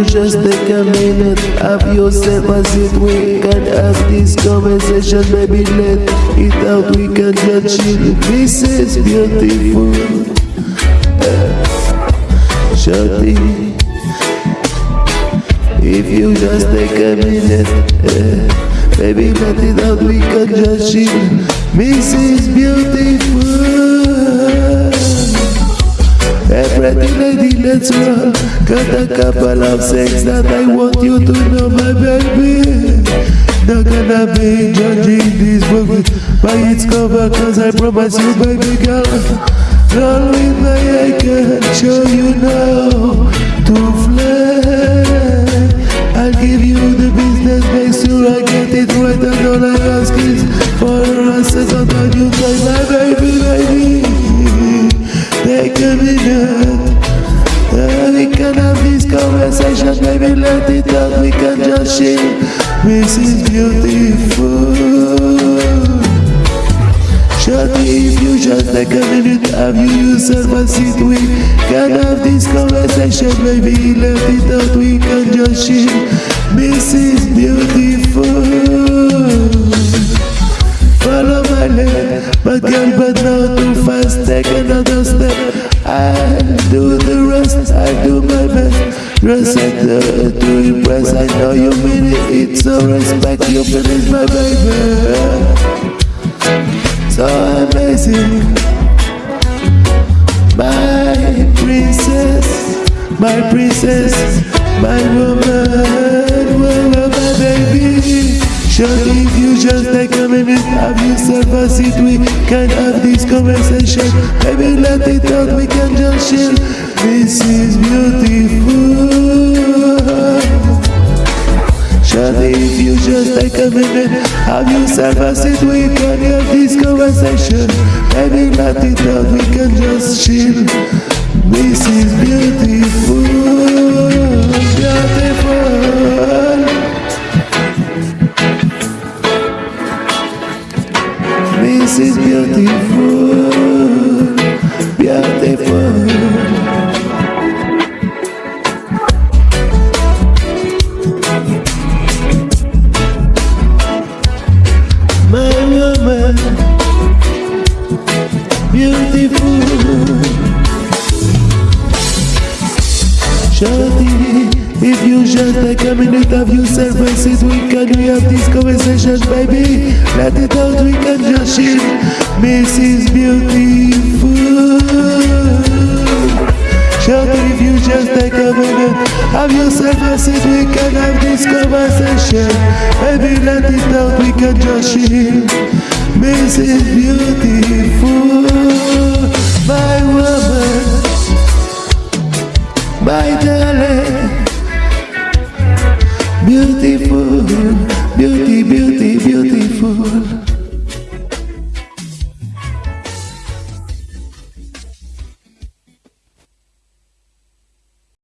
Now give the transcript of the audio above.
you just take a minute, have yourself a seat, we can have this conversation, baby, let it out, we can just chill. This is beautiful. Shorty, if you just take a minute, uh, baby, let it out, we can just chill. Mrs. Beautiful. Let's roll Got a couple of things that I want you to know, my baby. Not gonna be judging this book by its cover? Cause I promise you, baby girl Roll with my I can show you now. To fly I'll give you the business, make sure I get it right And all I ask is for a second on you try my baby, baby. Take a minute uh, We can have this conversation Baby let it out. We can just chill This is beautiful. Shorty if you just take a minute Have you yourself a seat? We can have this conversation Baby let it out. We can just chill This is beautiful uh, to impress. I know you mean it. It's so respect. You finish my baby. So amazing, my princess, my princess, my woman, woman, my baby. Surely if you just take a minute, have yourself a seat, we can have this conversation. Maybe let it out, we can just chill. This is beautiful. If you just take a minute, have yourself a seat, we can have this conversation. Maybe it out, we can just chill. This is beautiful, beautiful. Beautiful. Shorty, if you just take a minute of yourself and we can we have this conversation, baby. Let it out, we can just chill. Mrs. Beautiful. Shorty, if you just take a minute, have yourself a seat, we can have this conversation. Baby, let it out, we can just chill. Mrs. Beautiful,